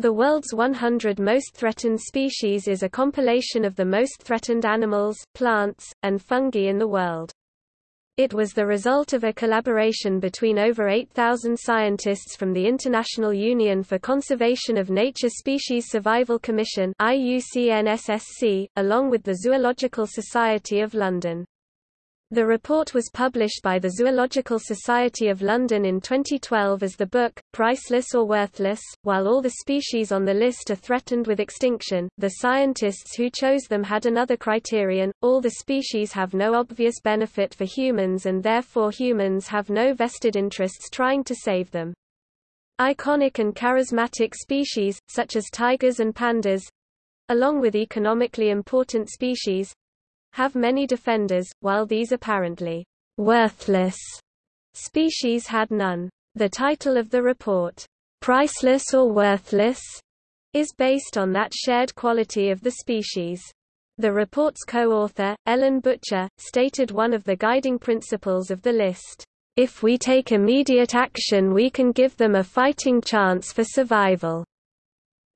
The world's 100 most threatened species is a compilation of the most threatened animals, plants, and fungi in the world. It was the result of a collaboration between over 8,000 scientists from the International Union for Conservation of Nature Species Survival Commission along with the Zoological Society of London. The report was published by the Zoological Society of London in 2012 as the book, Priceless or Worthless. While all the species on the list are threatened with extinction, the scientists who chose them had another criterion all the species have no obvious benefit for humans and therefore humans have no vested interests trying to save them. Iconic and charismatic species, such as tigers and pandas along with economically important species, have many defenders, while these apparently worthless species had none. The title of the report, Priceless or Worthless, is based on that shared quality of the species. The report's co-author, Ellen Butcher, stated one of the guiding principles of the list. If we take immediate action we can give them a fighting chance for survival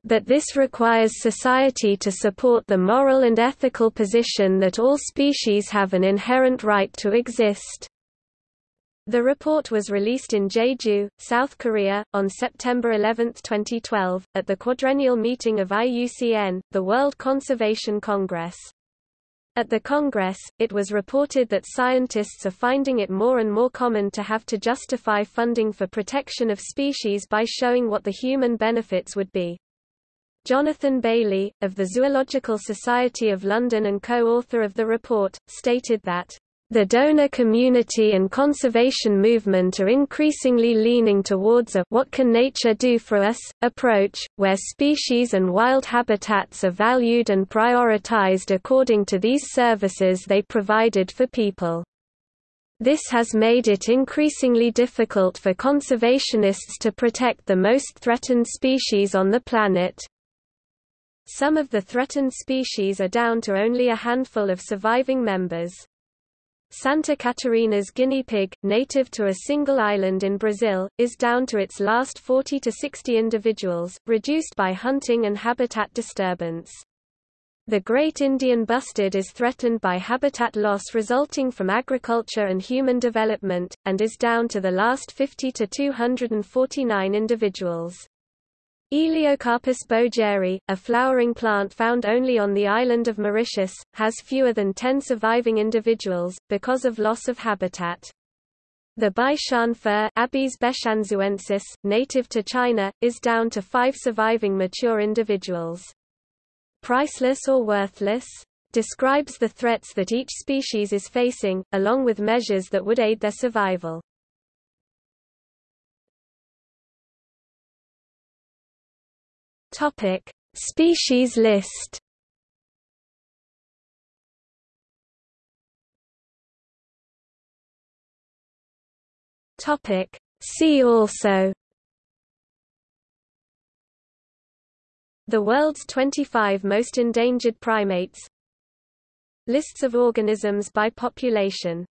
but this requires society to support the moral and ethical position that all species have an inherent right to exist. The report was released in Jeju, South Korea, on September 11, 2012, at the quadrennial meeting of IUCN, the World Conservation Congress. At the Congress, it was reported that scientists are finding it more and more common to have to justify funding for protection of species by showing what the human benefits would be. Jonathan Baillie, of the Zoological Society of London and co-author of the report, stated that the donor community and conservation movement are increasingly leaning towards a what can nature do for us approach, where species and wild habitats are valued and prioritized according to these services they provided for people. This has made it increasingly difficult for conservationists to protect the most threatened species on the planet. Some of the threatened species are down to only a handful of surviving members. Santa Catarina's guinea pig, native to a single island in Brazil, is down to its last 40 to 60 individuals, reduced by hunting and habitat disturbance. The Great Indian bustard is threatened by habitat loss resulting from agriculture and human development, and is down to the last 50 to 249 individuals. Elaeocarpus bojeri, a flowering plant found only on the island of Mauritius, has fewer than 10 surviving individuals, because of loss of habitat. The Baishan fir Abies beshanzuensis, native to China, is down to five surviving mature individuals. Priceless or worthless? describes the threats that each species is facing, along with measures that would aid their survival. Topic: Species list. Topic: See also. The world's 25 most endangered primates Lists of organisms by population